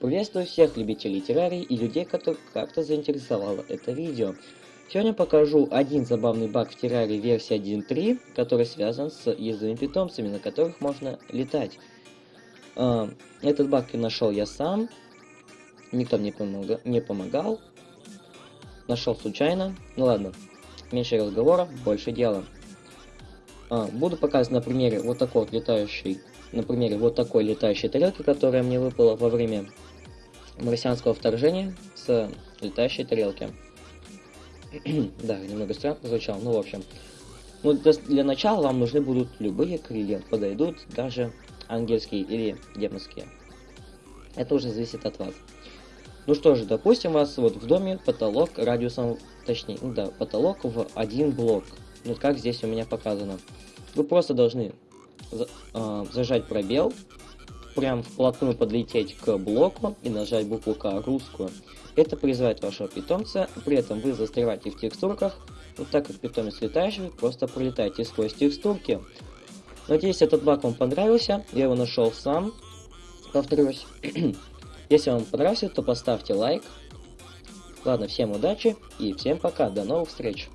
Приветствую всех любителей террарий и людей, которых как-то заинтересовало это видео. Сегодня покажу один забавный баг в террарии версии 1.3, который связан с ездовыми питомцами, на которых можно летать. А, этот баг нашел я сам, никто мне не помогал, нашел случайно. Ну ладно, меньше разговоров, больше дела. А, буду показывать на примере вот такой вот летающий, на примере вот такой летающей тарелки, которая мне выпала во время марсианского вторжения с летающей тарелки. да, немного странно звучало, ну в общем. Ну, для начала вам нужны будут любые крылья, подойдут даже ангельские или демонские. Это уже зависит от вас. Ну что же, допустим, у вас вот в доме потолок радиусом, точнее, да, потолок в один блок. Ну как здесь у меня показано. Вы просто должны э, зажать пробел, прям вплотную подлететь к блоку и нажать букву К русскую. Это призывает вашего питомца, при этом вы застреваете в текстурках, вот так как питомец летающий, просто пролетаете сквозь текстурки. Надеюсь, этот баг вам понравился, я его нашел сам, повторюсь. Если вам понравился, то поставьте лайк. Ладно, всем удачи и всем пока, до новых встреч!